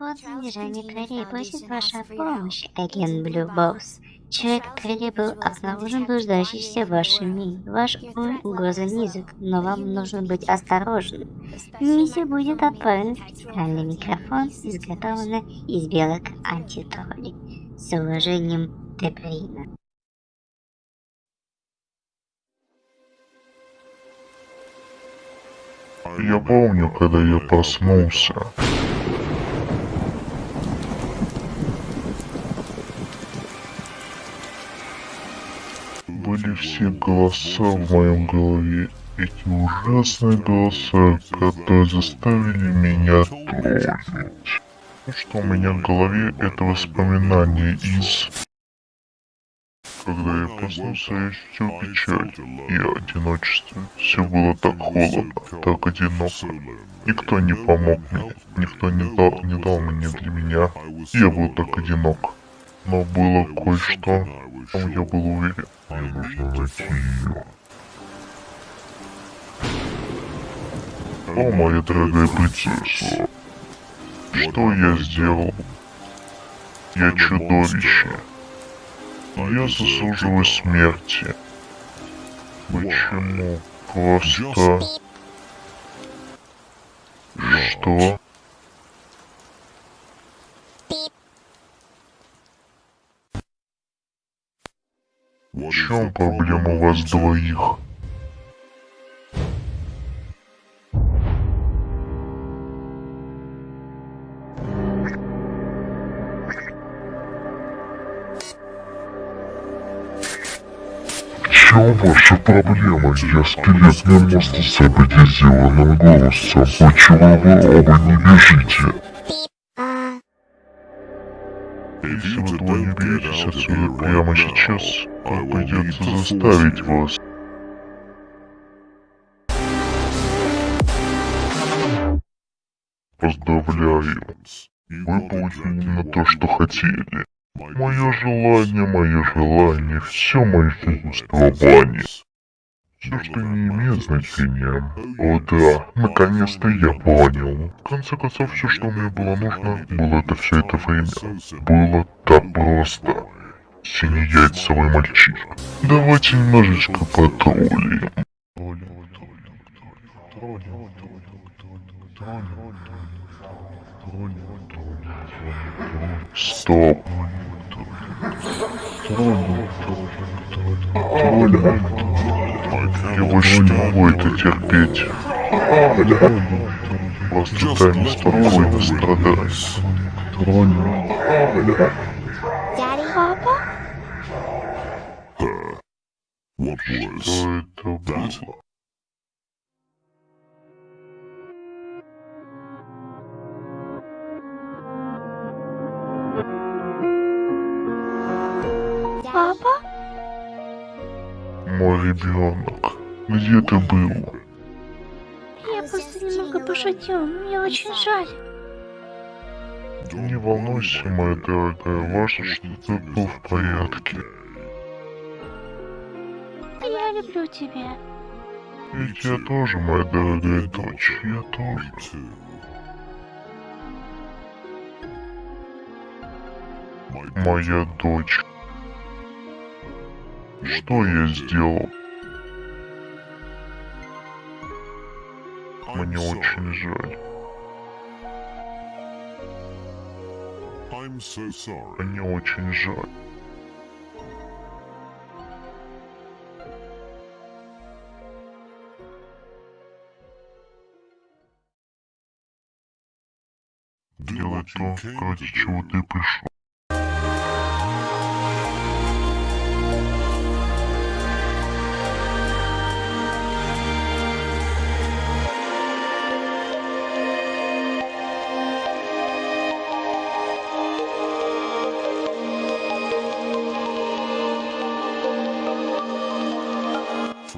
Под задержание Кэрри просит ваша помощь, агент Блю Босс. Человек Кэрри был обнаружен блуждающийся в вашем мире. Ваш уровень угрозы низок, но вам нужно быть осторожным. Миссия будет отправлена в специальный микрофон, изготовленный из белок антитролли. С уважением, Дебрина. Я помню, когда я проснулся. Были все голоса в моем голове. Эти ужасные голоса, которые заставили меня трогать. То, что у меня в голове, это воспоминания из... Когда я проснулся, я ощутил печаль и одиночество. Все было так холодно, так одиноко. Никто не помог мне, никто не дал, не дал мне для меня. Я был так одинок. Но было кое-что, в чем я был уверен. Мне нужно найти ее. О, моя дорогая принцесса, что я сделал? Я чудовище. Я заслуживаю смерти. Почему? Просто... Что? В чем проблема у вас двоих? Чем ваша проблема? Я скелетный монстр с обидизированным голосом. Почему вы оба не бежите? Если вы двое не уберетесь отсюда прямо сейчас, то придется заставить вас. Поздравляю. Вы получили именно то, что хотели. Мое желание, мое желание, все мое существование. Все, что не имеет значения. О да, наконец-то я понял. В конце концов, все, что мне было нужно, было это все это время. Было так просто. Синеяйцевый мальчишка. Давайте немножечко потроллим. Стоп. Толя. Я больше не могу это терпеть. Дай мне спокойно страдать. Папа? Что это было? Папа? Мой ребенок, где ты был? Я просто немного пошутил, мне очень жаль. Не волнуйся, моя дорогая, важно, что ты был в порядке. Я люблю тебя. Ведь я тоже, моя дорогая дочь, я тоже. Моя дочь. Что я сделал? Мне очень жаль. Мне очень жаль. Делай то, ради чего ты пришел.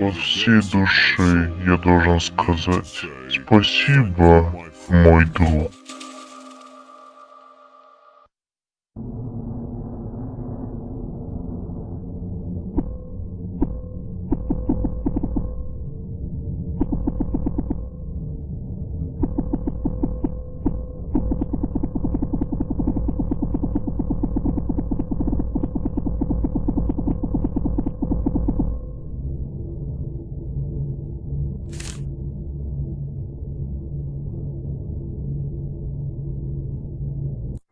От всей души я должен сказать спасибо, мой друг.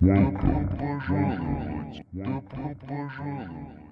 Добро пожаловать, добро пожаловать.